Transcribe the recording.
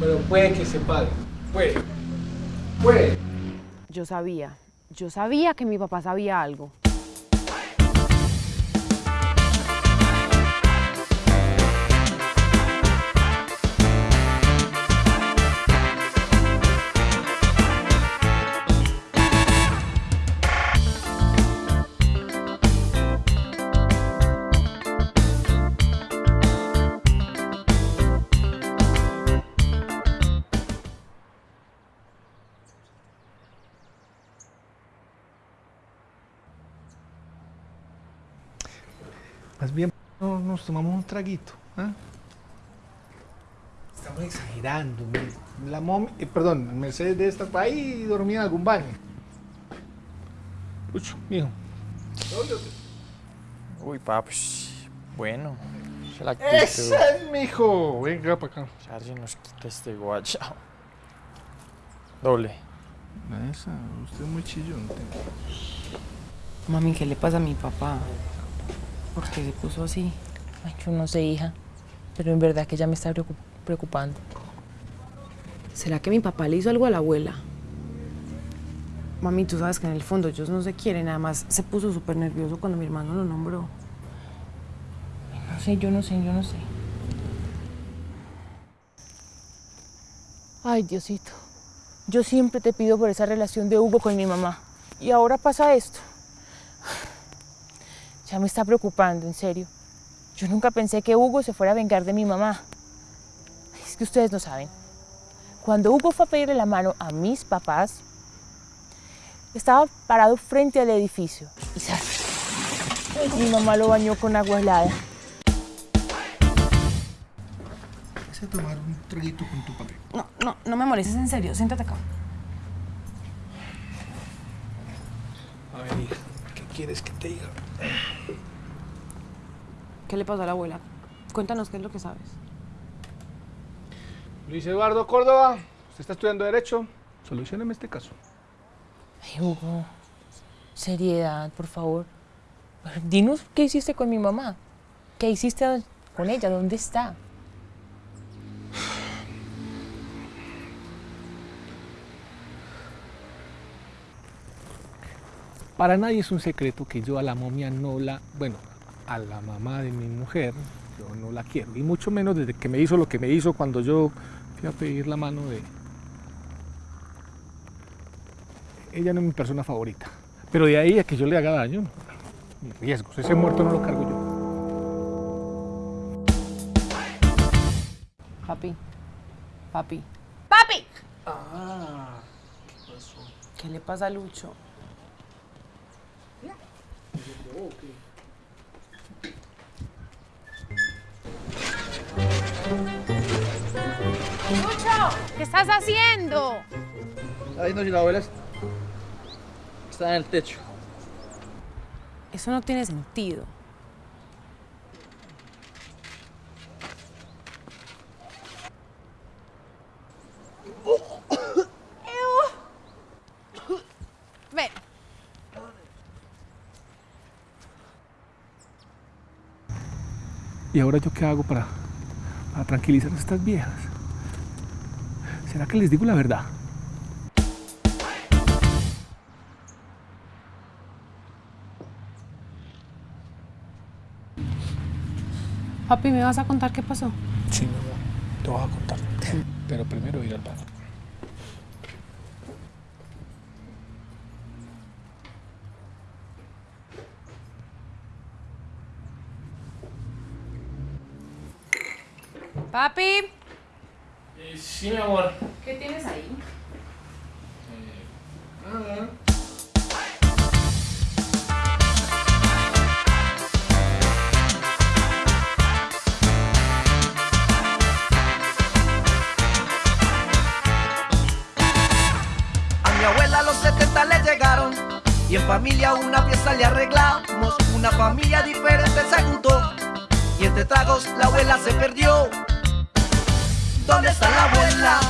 Pero puede que se pague. Puede. Puede. Yo sabía, yo sabía que mi papá sabía algo. Más bien no, nos tomamos un traguito. ¿ah? Estamos exagerando. La mom, eh, perdón, Mercedes de estar ahí dormía en algún baño. Lucho, mijo. Uy, papi. Bueno. es la. ¡Ese es mijo! Venga para acá. Charlie nos quita este guachao. Doble. Esa, usted es muy chillón. Mami, ¿qué le pasa a mi papá? ¿Por qué se puso así? Ay, yo no sé, hija. Pero en verdad que ya me está preocup- preocupando. ¿Será que mi papá le hizo algo a la abuela? Mami, tú sabes que en el fondo ellos no se quieren, nada más se puso súper nervioso cuando mi hermano lo nombró. No sé, yo no sé, yo no sé. Ay, Diosito. Yo siempre te pido por esa relación de Hugo con mi mamá. Y ahora pasa esto. Ya me está preocupando, en serio. Yo nunca pensé que Hugo se fuera a vengar de mi mamá. Es que ustedes no saben. Cuando Hugo fue a pedirle la mano a mis papás, estaba parado frente al edificio. Y ¡zas! mi mamá lo bañó con agua helada. Vas a tomar un traguito con tu papi. No, no, no me molestes en serio, siéntate acá. A ver, hija, ¿qué quieres que te diga? ¿Qué le pasó a la abuela? Cuéntanos qué es lo que sabes. Luis Eduardo Córdoba, usted está estudiando Derecho. Solucioneme este caso. Ay, Hugo, seriedad, por favor. Dinos qué hiciste con mi mamá. ¿Qué hiciste con ella? ¿Dónde está? Para nadie es un secreto que yo a la momia no la, bueno, a la mamá de mi mujer, yo no la quiero. Y mucho menos desde que me hizo lo que me hizo cuando yo fui a pedir la mano de... Ella no es mi persona favorita. Pero de ahí a que yo le haga daño, riesgos. Ese muerto no lo cargo yo. Papi. Papi. ¡Papi! Ah, ¿qué pasó? ¿Qué le pasa a Lucho? Lucho, ¿qué estás haciendo? Ay, no, si la abuela está en el techo. Eso no tiene sentido. Ven, ¿Y ahora yo qué hago para, para tranquilizar a estas viejas? ¿Será que les digo la verdad? Papi, ¿me vas a contar qué pasó? Sí, mi amor, te voy a contar. Pero primero ir al baño. Papi. Sí, mi amor. ¿Qué tienes ahí? A mi abuela a los 70 le llegaron y en familia una fiesta le arreglamos. Una familia diferente se juntó entre tragos la abuela se perdió. ¿Dónde está la abuela?